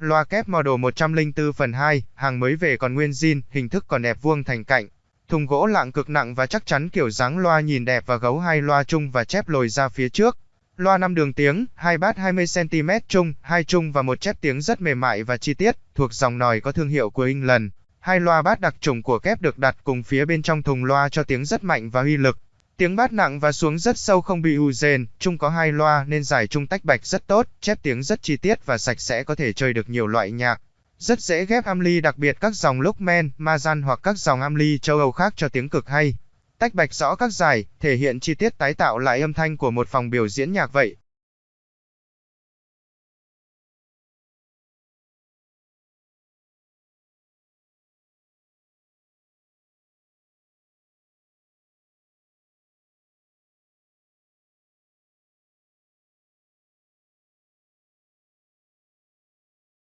Loa kép model 104 phần 2, hàng mới về còn nguyên zin, hình thức còn đẹp vuông thành cạnh. Thùng gỗ lạng cực nặng và chắc chắn kiểu dáng loa nhìn đẹp và gấu hai loa chung và chép lồi ra phía trước. Loa 5 đường tiếng, hai bát 20cm chung, hai chung và một chép tiếng rất mềm mại và chi tiết, thuộc dòng nòi có thương hiệu của England. Hai loa bát đặc trùng của kép được đặt cùng phía bên trong thùng loa cho tiếng rất mạnh và uy lực. Tiếng bát nặng và xuống rất sâu không bị ù rền, chung có hai loa nên giải chung tách bạch rất tốt, chép tiếng rất chi tiết và sạch sẽ có thể chơi được nhiều loại nhạc. Rất dễ ghép amly đặc biệt các dòng Lockman, Mazan hoặc các dòng amly châu Âu khác cho tiếng cực hay. Tách bạch rõ các giải, thể hiện chi tiết tái tạo lại âm thanh của một phòng biểu diễn nhạc vậy.